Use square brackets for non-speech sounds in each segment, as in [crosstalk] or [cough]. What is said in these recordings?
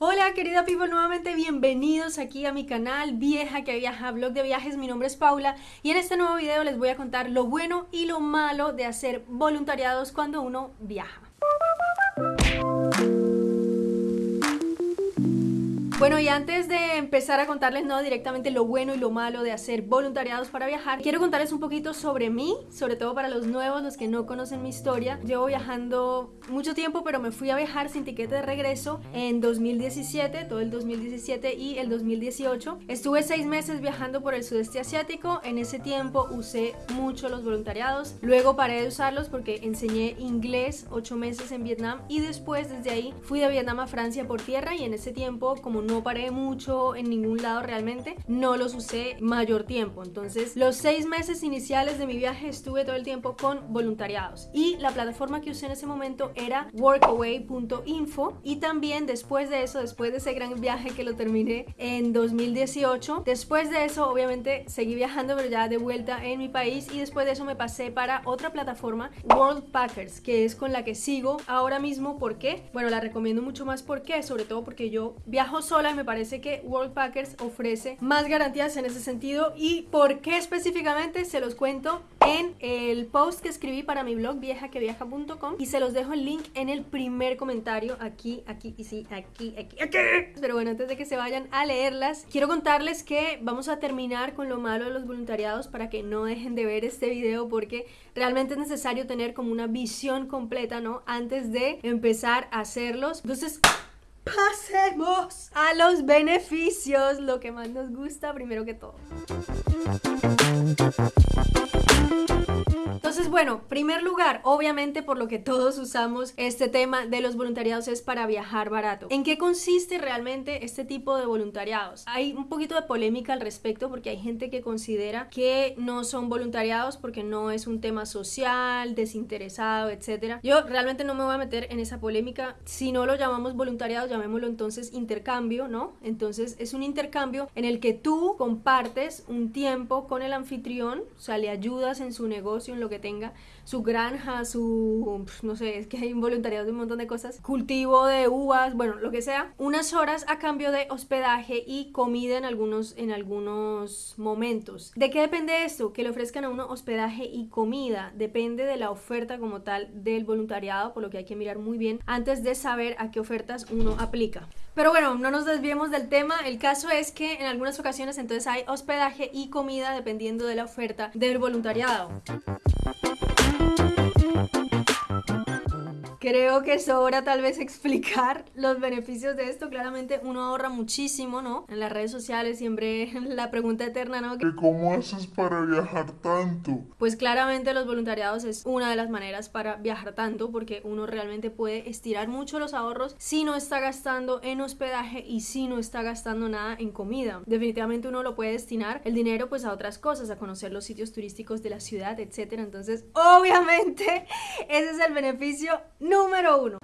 Hola querida people, nuevamente bienvenidos aquí a mi canal Vieja que Viaja, blog de viajes, mi nombre es Paula y en este nuevo video les voy a contar lo bueno y lo malo de hacer voluntariados cuando uno viaja. Bueno, y antes de empezar a contarles no directamente lo bueno y lo malo de hacer voluntariados para viajar, quiero contarles un poquito sobre mí, sobre todo para los nuevos, los que no conocen mi historia. Llevo viajando mucho tiempo, pero me fui a viajar sin tiquete de regreso en 2017, todo el 2017 y el 2018. Estuve seis meses viajando por el sudeste asiático. En ese tiempo usé mucho los voluntariados. Luego paré de usarlos porque enseñé inglés ocho meses en Vietnam y después desde ahí fui de Vietnam a Francia por tierra y en ese tiempo como no paré mucho en ningún lado realmente, no los usé mayor tiempo. Entonces, los seis meses iniciales de mi viaje estuve todo el tiempo con voluntariados. Y la plataforma que usé en ese momento era workaway.info. Y también después de eso, después de ese gran viaje que lo terminé en 2018, después de eso, obviamente, seguí viajando, pero ya de vuelta en mi país. Y después de eso me pasé para otra plataforma, World Packers, que es con la que sigo ahora mismo. ¿Por qué? Bueno, la recomiendo mucho más. ¿Por qué? Sobre todo porque yo viajo solo y me parece que World Packers ofrece más garantías en ese sentido y por qué específicamente se los cuento en el post que escribí para mi blog viejaqueviaja.com y se los dejo el link en el primer comentario aquí, aquí y sí, aquí, aquí, aquí. Pero bueno, antes de que se vayan a leerlas, quiero contarles que vamos a terminar con lo malo de los voluntariados para que no dejen de ver este video porque realmente es necesario tener como una visión completa, ¿no? Antes de empezar a hacerlos. Entonces, pasemos a los beneficios, lo que más nos gusta primero que todo. Entonces, bueno, primer lugar, obviamente por lo que todos usamos este tema de los voluntariados es para viajar barato. ¿En qué consiste realmente este tipo de voluntariados? Hay un poquito de polémica al respecto porque hay gente que considera que no son voluntariados porque no es un tema social, desinteresado, etc. Yo realmente no me voy a meter en esa polémica. Si no lo llamamos voluntariado, llamémoslo entonces intercambio, ¿no? Entonces es un intercambio en el que tú compartes un tiempo con el anfitrión, o sea, le ayudas en su negocio, en lo que tenga, su granja, su, no sé, es que hay voluntariado de un montón de cosas, cultivo de uvas, bueno, lo que sea, unas horas a cambio de hospedaje y comida en algunos, en algunos momentos. ¿De qué depende esto? Que le ofrezcan a uno hospedaje y comida. Depende de la oferta como tal del voluntariado, por lo que hay que mirar muy bien antes de saber a qué ofertas uno aplica. Pero bueno, no nos desviemos del tema. El caso es que en algunas ocasiones entonces hay hospedaje y comida dependiendo de la oferta del voluntariado. Creo que sobra tal vez [laughs] explicar los beneficios de esto. Claramente uno ahorra muchísimo, ¿no? En las redes sociales siempre [laughs] la pregunta eterna, ¿no? ¿Cómo haces para viajar tanto? Pues claramente los voluntariados es una de las maneras para viajar tanto porque uno realmente puede estirar mucho los ahorros si no está gastando en hospedaje y si no está gastando nada en comida. Definitivamente uno lo puede destinar el dinero pues a otras cosas, a conocer los sitios turísticos de la ciudad, etcétera. Entonces, obviamente, [laughs] ese es el beneficio número uno.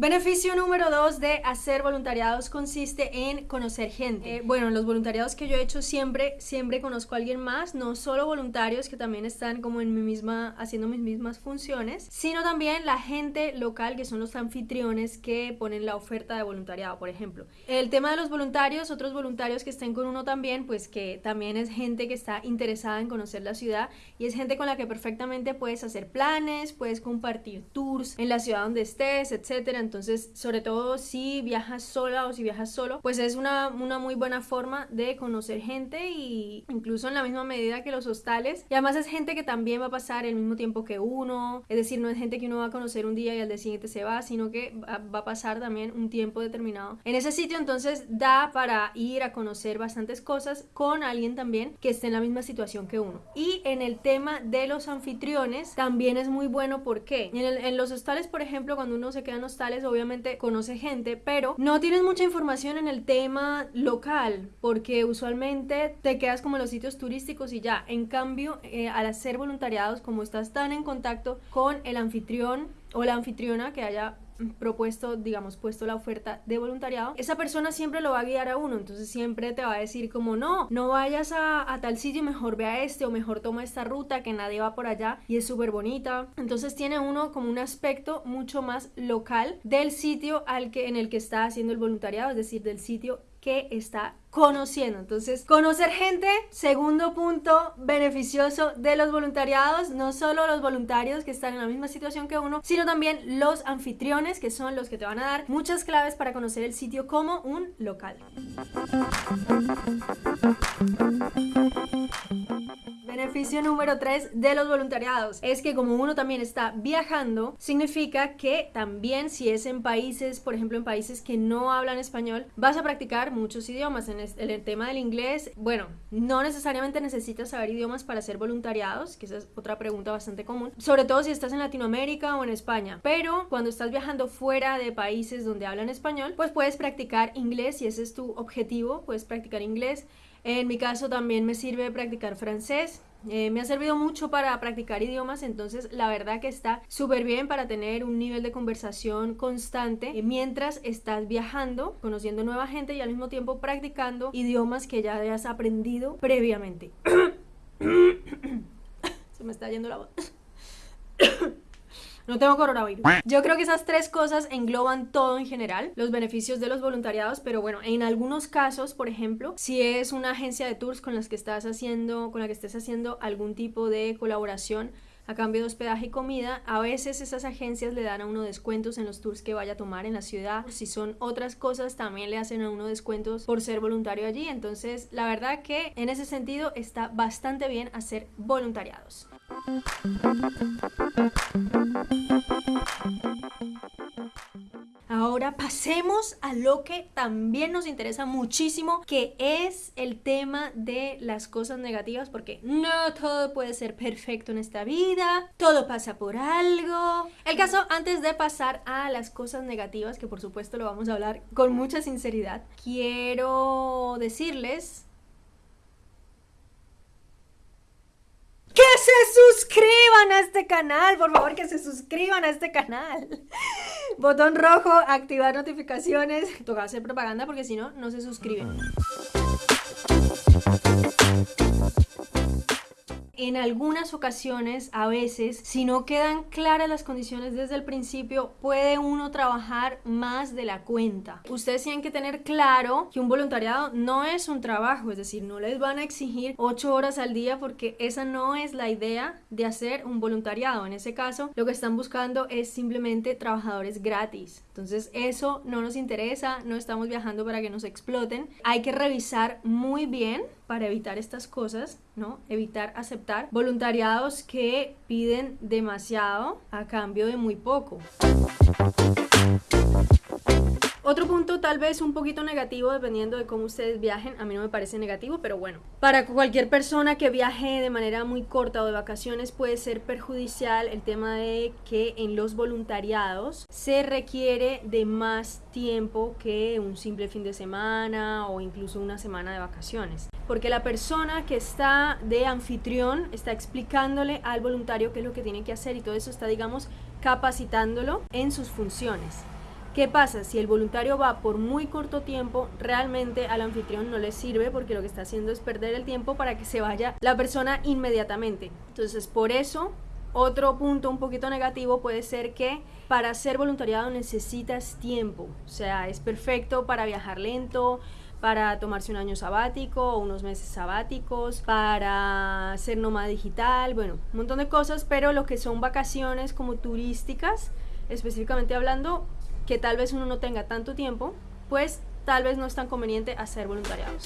Beneficio número dos de hacer voluntariados consiste en conocer gente. Eh, bueno, los voluntariados que yo he hecho siempre, siempre conozco a alguien más, no solo voluntarios que también están como en mi misma, haciendo mis mismas funciones, sino también la gente local que son los anfitriones que ponen la oferta de voluntariado, por ejemplo. El tema de los voluntarios, otros voluntarios que estén con uno también, pues que también es gente que está interesada en conocer la ciudad y es gente con la que perfectamente puedes hacer planes, puedes compartir tours en la ciudad donde estés, etcétera entonces, sobre todo si viajas sola o si viajas solo, pues es una, una muy buena forma de conocer gente y incluso en la misma medida que los hostales. Y además es gente que también va a pasar el mismo tiempo que uno, es decir, no es gente que uno va a conocer un día y al día siguiente se va, sino que va a pasar también un tiempo determinado. En ese sitio entonces da para ir a conocer bastantes cosas con alguien también que esté en la misma situación que uno. Y en el tema de los anfitriones también es muy bueno porque en, en los hostales, por ejemplo, cuando uno se queda en hostales, obviamente conoce gente, pero no tienes mucha información en el tema local, porque usualmente te quedas como en los sitios turísticos y ya. En cambio, eh, al hacer voluntariados, como estás tan en contacto con el anfitrión, o la anfitriona que haya propuesto, digamos, puesto la oferta de voluntariado, esa persona siempre lo va a guiar a uno, entonces siempre te va a decir como no, no vayas a, tal sitio, mejor ve a este o mejor toma esta ruta que nadie va por allá y es súper bonita. Entonces tiene uno como un aspecto mucho más local del sitio al que, en el que está haciendo el voluntariado, es decir, del sitio que está conociendo. Entonces, conocer gente, segundo punto beneficioso de los voluntariados, no solo los voluntarios que están en la misma situación que uno, sino también los anfitriones, que son los que te van a dar muchas claves para conocer el sitio como un local. Beneficio número 3 de los voluntariados es que como uno también está viajando, significa que también si es en países, por ejemplo en países que no hablan español, vas a practicar muchos idiomas. En el tema del inglés, bueno, no necesariamente necesitas saber idiomas para ser voluntariados, que esa es otra pregunta bastante común, sobre todo si estás en Latinoamérica o en España. Pero cuando estás viajando fuera de países donde hablan español, pues puedes practicar inglés y ese es tu objetivo, puedes practicar inglés. En mi caso también me sirve practicar francés, eh, me ha servido mucho para practicar idiomas, entonces la verdad que está súper bien para tener un nivel de conversación constante eh, mientras estás viajando, conociendo nueva gente y al mismo tiempo practicando idiomas que ya hayas aprendido previamente. [coughs] Se me está yendo la voz. [coughs] No tengo coronavirus. Yo creo que esas tres cosas engloban todo en general, los beneficios de los voluntariados, pero bueno, en algunos casos, por ejemplo, si es una agencia de tours con las que estás haciendo, con la que estés haciendo algún tipo de colaboración, a cambio de hospedaje y comida. A veces esas agencias le dan a uno descuentos en los tours que vaya a tomar en la ciudad. Si son otras cosas, también le hacen a uno descuentos por ser voluntario allí. Entonces, la verdad que en ese sentido está bastante bien hacer voluntariados. A lo que también nos interesa muchísimo, que es el tema de las cosas negativas, porque no todo puede ser perfecto en esta vida, todo pasa por algo. El caso, antes de pasar a las cosas negativas, que por supuesto lo vamos a hablar con mucha sinceridad, quiero decirles que se suscriban a este canal, por favor que se suscriban a este canal. Botón rojo, activar notificaciones. Toca hacer propaganda porque si no, no se suscriben en algunas ocasiones, a veces, si no quedan claras las condiciones desde el principio, puede uno trabajar más de la cuenta. Ustedes tienen que tener claro que un voluntariado no es un trabajo, es decir, no les van a exigir 8 horas al día porque esa no es la idea de hacer un voluntariado. En ese caso, lo que están buscando es simplemente trabajadores gratis. Entonces, eso no nos interesa, no estamos viajando para que nos exploten. Hay que revisar muy bien para evitar estas cosas, ¿no? Evitar aceptar voluntariados que piden demasiado a cambio de muy poco. Otro punto tal vez un poquito negativo dependiendo de cómo ustedes viajen, a mí no me parece negativo, pero bueno, para cualquier persona que viaje de manera muy corta o de vacaciones puede ser perjudicial el tema de que en los voluntariados se requiere de más tiempo que un simple fin de semana o incluso una semana de vacaciones. Porque la persona que está de anfitrión está explicándole al voluntario qué es lo que tiene que hacer y todo eso está, digamos, capacitándolo en sus funciones. ¿Qué pasa? Si el voluntario va por muy corto tiempo, realmente al anfitrión no le sirve porque lo que está haciendo es perder el tiempo para que se vaya la persona inmediatamente. Entonces, por eso, otro punto un poquito negativo puede ser que para ser voluntariado necesitas tiempo. O sea, es perfecto para viajar lento, para tomarse un año sabático o unos meses sabáticos, para ser nómada digital, bueno, un montón de cosas, pero lo que son vacaciones como turísticas, específicamente hablando, que tal vez uno no tenga tanto tiempo, pues tal vez no es tan conveniente hacer voluntariados.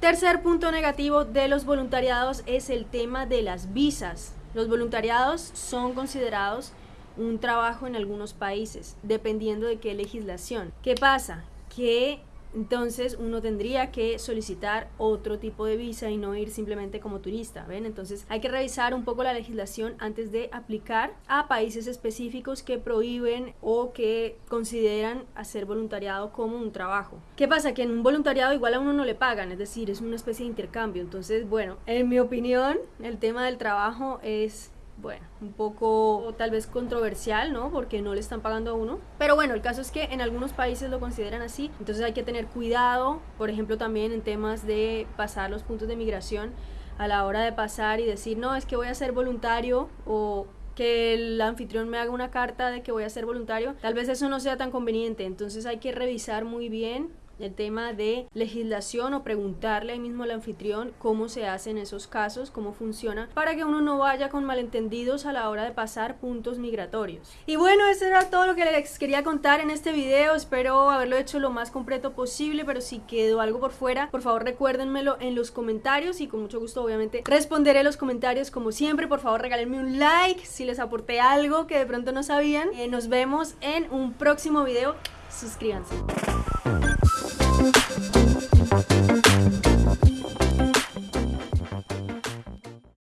Tercer punto negativo de los voluntariados es el tema de las visas. Los voluntariados son considerados un trabajo en algunos países, dependiendo de qué legislación. ¿Qué pasa? Que entonces uno tendría que solicitar otro tipo de visa y no ir simplemente como turista, ¿ven? Entonces hay que revisar un poco la legislación antes de aplicar a países específicos que prohíben o que consideran hacer voluntariado como un trabajo. ¿Qué pasa? Que en un voluntariado igual a uno no le pagan, es decir, es una especie de intercambio. Entonces, bueno, en mi opinión, el tema del trabajo es bueno, un poco tal vez controversial, ¿no? Porque no le están pagando a uno. Pero bueno, el caso es que en algunos países lo consideran así, entonces hay que tener cuidado, por ejemplo, también en temas de pasar los puntos de migración a la hora de pasar y decir, no, es que voy a ser voluntario o que el anfitrión me haga una carta de que voy a ser voluntario, tal vez eso no sea tan conveniente, entonces hay que revisar muy bien el tema de legislación o preguntarle ahí mismo al anfitrión cómo se hace en esos casos, cómo funciona, para que uno no vaya con malentendidos a la hora de pasar puntos migratorios. Y bueno, eso era todo lo que les quería contar en este video, espero haberlo hecho lo más completo posible, pero si quedó algo por fuera, por favor recuérdenmelo en los comentarios y con mucho gusto obviamente responderé los comentarios como siempre, por favor regálenme un like si les aporté algo que de pronto no sabían. Eh, nos vemos en un próximo video, suscríbanse. Thank you.